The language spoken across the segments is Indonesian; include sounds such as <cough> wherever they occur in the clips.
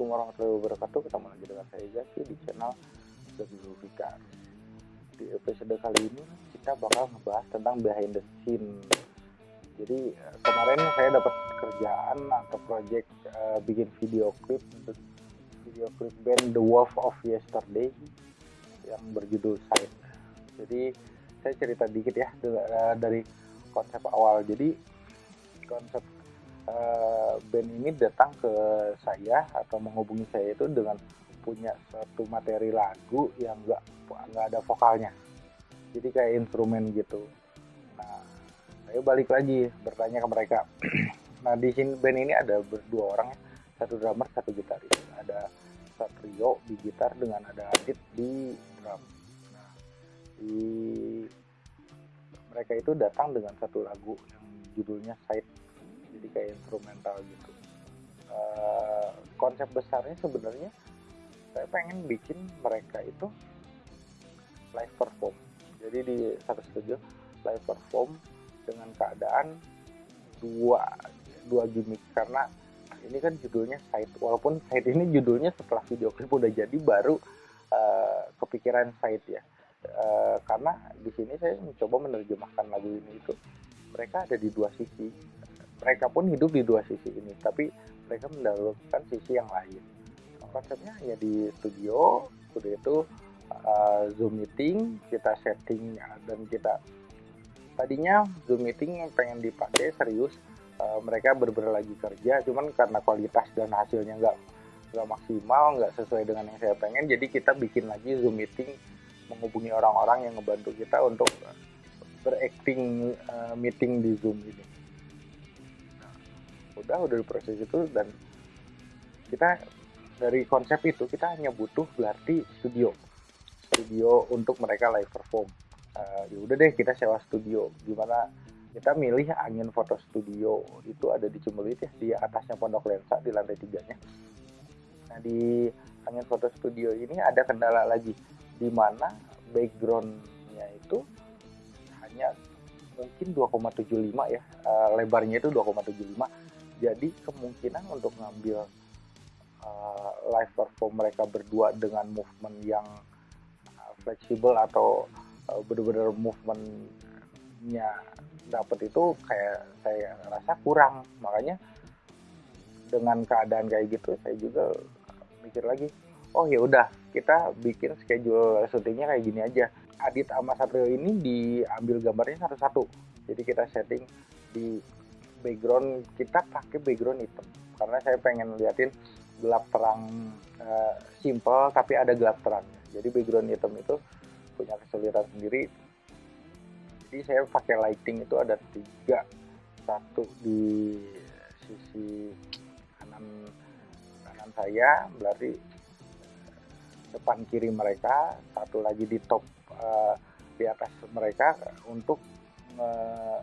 Assalamualaikum warahmatullahi wabarakatuh. Ketemu lagi dengan saya Zaki di channel Zabiul Fikar. Di episode kali ini kita bakal ngebahas tentang behind the scene. Jadi eh, kemarin saya dapat kerjaan atau project uh, bikin video klip video klip band The Wolf of Yesterday yang berjudul Side. Jadi saya cerita dikit ya eh, dari konsep awal. Jadi konsep uh, band ini datang ke saya atau menghubungi saya itu dengan punya satu materi lagu yang nggak nggak ada vokalnya. Jadi kayak instrumen gitu. Nah saya balik lagi bertanya ke mereka. <clears throat> Nah di sini band ini ada berdua orang ya. Satu drummer satu gitaris. Ada Satrio di gitar dengan ada Adit di drum. Nah di mereka itu datang dengan satu lagu yang judulnya Side jadi kayak instrumental gitu. Uh, konsep besarnya sebenarnya saya pengen bikin mereka itu live perform. Jadi di satu studio live perform dengan keadaan dua dua gimmick. Karena ini kan judulnya side walaupun side ini judulnya setelah video klip udah jadi baru uh, kepikiran side ya. Uh, karena di sini saya mencoba menerjemahkan lagu ini itu. Mereka ada di dua sisi mereka pun hidup di dua sisi ini tapi mereka mendahulukan sisi yang lain. Konsepnya hanya di studio studio itu uh, zoom meeting kita setting dan kita tadinya zoom meeting yang pengen dipakai serius uh, mereka bener lagi kerja cuman karena kualitas dan hasilnya nggak nggak maksimal nggak sesuai dengan yang saya pengen jadi kita bikin lagi zoom meeting menghubungi orang-orang yang ngebantu kita untuk berakting uh, meeting di zoom ini udah udah proses itu dan kita dari konsep itu kita hanya butuh berarti studio. Studio untuk mereka live perform. Uh, ya udah deh kita sewa studio. Gimana kita milih angin foto studio itu ada di Cumbelit ya di atasnya Pondok Lensa di lantai tiganya. Nah di angin foto studio ini ada kendala lagi di mana backgroundnya itu hanya mungkin 2,75 ya uh, lebarnya itu 2,75 jadi kemungkinan untuk ngambil uh, live perform mereka berdua dengan movement yang uh, fleksibel atau uh, benar-benar movementnya dapat itu kayak saya rasa kurang. Makanya dengan keadaan kayak gitu saya juga mikir lagi oh ya udah kita bikin schedule syutingnya kayak gini aja. Adit sama Satrio ini diambil gambarnya satu-satu. Jadi kita setting di background kita pakai background hitam. Karena saya pengen liatin gelap terang uh, simple tapi ada gelap terangnya jadi background hitam itu punya kesulitan sendiri. Jadi saya pakai lighting itu ada tiga. Satu di sisi kanan kanan saya berarti depan kiri mereka. Satu lagi di top uh, di atas mereka untuk uh,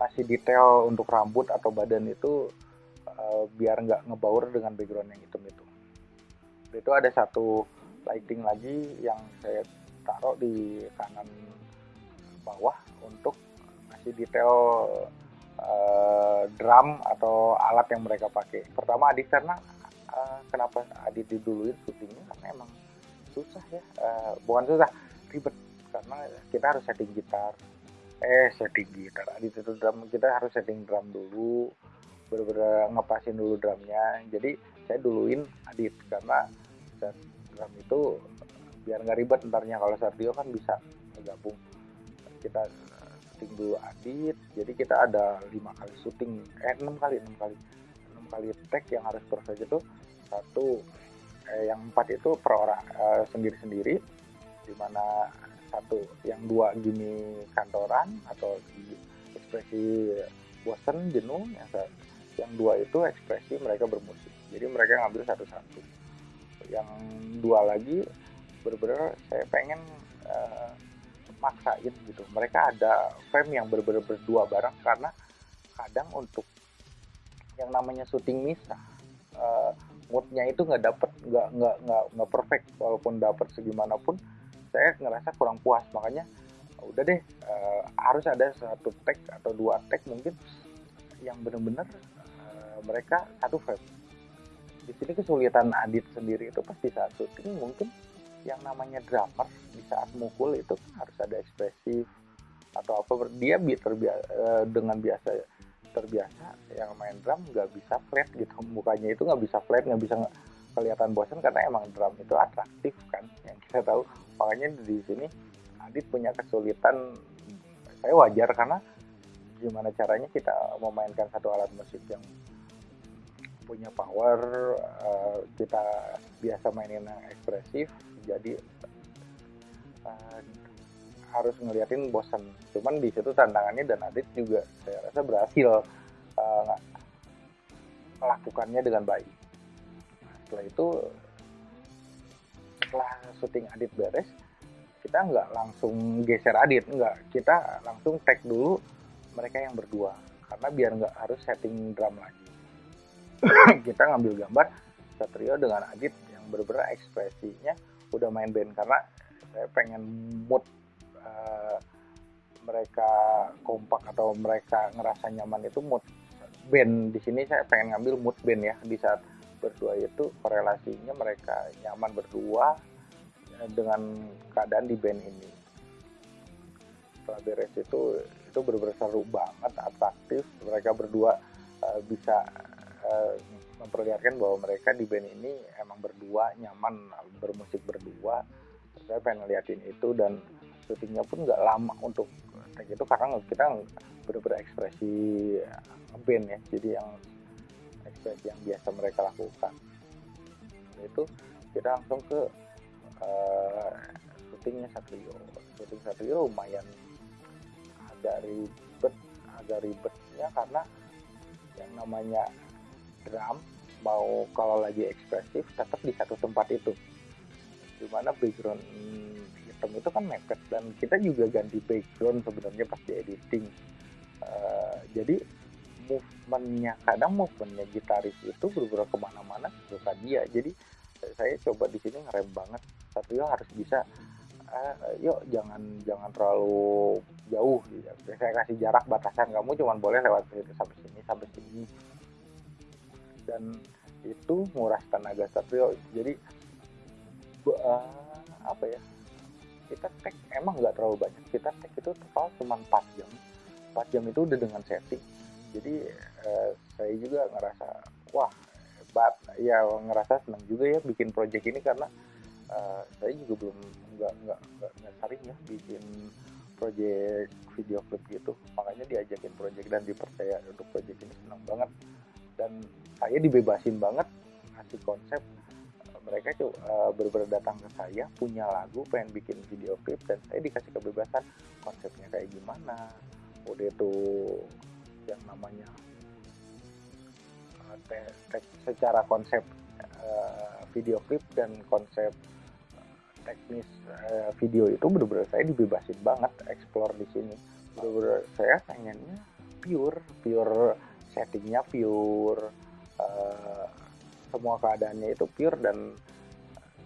kasih detail untuk rambut atau badan itu uh, biar nggak ngebaur dengan background yang hitam itu. Itu ada satu lighting lagi yang saya taruh di kanan bawah untuk kasih detail uh, drum atau alat yang mereka pakai. Pertama Adit karena uh, kenapa Adit diduluin syutingnya karena emang susah ya, uh, bukan susah ribet karena kita harus setting gitar, eh setting gitar di drum. Kita harus setting drum dulu. Bener-bener ngepasin dulu drumnya. Jadi saya duluin Adit. Karena set drum itu biar nggak ribet entarnya kalau Sardio kan bisa gabung. Kita setting dulu Adit. Jadi kita ada lima kali syuting eh enam kali enam kali. Enam kali tag yang harus perfect itu satu eh, yang empat itu per orang eh, sendiri-sendiri di mana satu yang dua gini kantoran atau ekspresi bosan jenuh yang yang dua itu ekspresi mereka bermusik. Jadi mereka ngambil satu-satu. Yang dua lagi bener-bener saya pengen uh, maksain gitu. Mereka ada frame yang bener-bener berdua bareng karena kadang untuk yang namanya syuting misah uh, moodnya itu nggak dapet nggak nggak nggak nggak perfect walaupun dapet segimanapun saya ngerasa kurang puas. Makanya udah deh uh, harus ada satu tag atau dua tag mungkin yang benar-benar uh, mereka satu frame di sini kesulitan Adit sendiri itu pasti saat syuting mungkin yang namanya drummer di saat mukul itu harus ada ekspresif atau apa. Dia bi terbiasa eh, dengan biasa terbiasa yang main drum nggak bisa flat gitu. Mukanya itu nggak bisa flat nggak bisa kelihatan bosan karena emang drum itu atraktif kan yang kita tahu makanya di sini Adit punya kesulitan. Saya wajar karena gimana caranya kita memainkan satu alat musik yang punya power uh, kita biasa mainin yang ekspresif jadi uh, harus ngeliatin bosan cuman di situ tantangannya dan Adit juga saya rasa berhasil uh, melakukannya dengan baik. Setelah itu setelah syuting Adit beres kita nggak langsung geser Adit nggak. Kita langsung tag dulu mereka yang berdua karena biar nggak harus setting drum lagi. <coughs> Kita ngambil gambar Satrio dengan Adit yang berbeda ekspresinya udah main band karena saya pengen mood uh, mereka kompak atau mereka ngerasa nyaman itu mood. Band di sini saya pengen ngambil mood band ya di saat berdua itu korelasinya mereka nyaman berdua dengan keadaan di band ini. Setelah beres itu itu benar-benar seru banget atraktif. Mereka berdua uh, bisa uh, memperlihatkan bahwa mereka di band ini emang berdua nyaman bermusik berdua. Saya pengen ngeliatin itu dan syutingnya pun nggak lama untuk take itu karena kita bener-bener ekspresi band ya. Jadi yang ekspresi yang biasa mereka lakukan. Itu kita langsung ke uh, syutingnya Satrio. Syuting Satrio lumayan agak ribet agak ribetnya karena yang namanya drum mau kalau lagi ekspresif tetap di satu tempat itu. Di mana background hitam itu kan mepet dan kita juga ganti background sebenarnya pas di editing. Uh, jadi movementnya. Kadang movementnya gitaris itu berbeda ke mana-mana bukan dia. Jadi saya coba di sini ngerem banget. Tapi harus bisa uh, yuk jangan jangan terlalu jauh gitu. saya kasih jarak batasan. Kamu cuma boleh lewat sini sampai sini sampai sini. Dan itu nguras tenaga. Satrio jadi uh, apa ya kita tag emang nggak terlalu banyak. Kita tag itu total cuma 4 jam. 4 jam itu udah dengan setting jadi uh, saya juga ngerasa wah hebat ya ngerasa senang juga ya bikin project ini karena uh, saya juga belum nggak nggak nggak sering ya bikin project video clip gitu. Makanya diajakin project dan dipercaya untuk project ini senang banget. Dan saya dibebasin banget ngasih konsep mereka tuh uh, benar datang ke saya punya lagu pengen bikin video klip dan saya dikasih kebebasan konsepnya kayak gimana. Udah yang namanya. Te secara konsep uh, video klip dan konsep teknis uh, video itu benar-benar saya dibebasin banget explore di sini. Benar-benar saya pengennya pure pure settingnya pure uh, semua keadaannya itu pure dan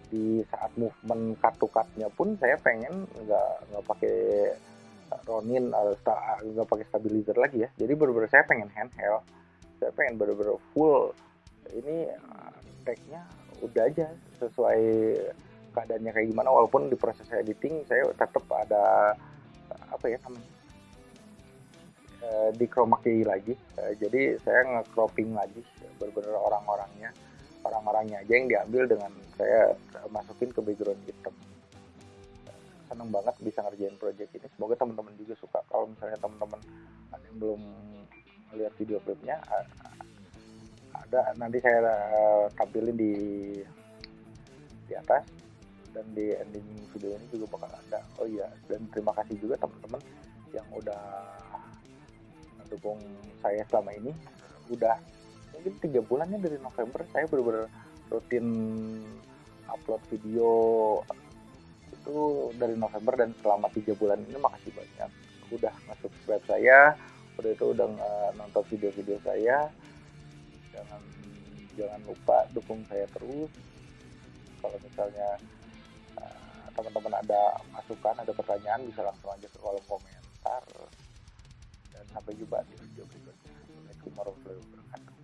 di saat movement kartu-kartunya pun saya pengen nggak nggak pakai Ronin atau nggak pakai stabilizer lagi ya. Jadi bener-bener saya pengen handheld. Saya pengen bener-bener full. Ini tagnya udah aja sesuai keadaannya kayak gimana. Walaupun di proses editing saya tetap ada apa ya namanya di chroma key lagi jadi saya nge-cropping lagi bener-bener orang-orangnya. Orang-orangnya aja yang diambil dengan saya masukin ke background hitam seneng banget bisa ngerjain project ini. Semoga teman-teman juga suka. Kalau misalnya teman-teman ada yang belum melihat video klipnya ada nanti saya uh, tampilin di di atas. Dan di ending video ini juga bakal ada. Oh iya dan terima kasih juga teman-teman yang udah mendukung saya selama ini. Udah mungkin tiga bulannya dari November saya benar-benar rutin upload video itu dari November dan selama tiga bulan ini makasih banyak. Udah masuk web saya udah itu udah nonton video-video saya. Jangan jangan lupa dukung saya terus. Kalau misalnya uh, teman-teman ada masukan ada pertanyaan bisa langsung aja ke kolom komentar. Dan sampai jumpa di video berikutnya. Assalamualaikum warahmatullahi wabarakatuh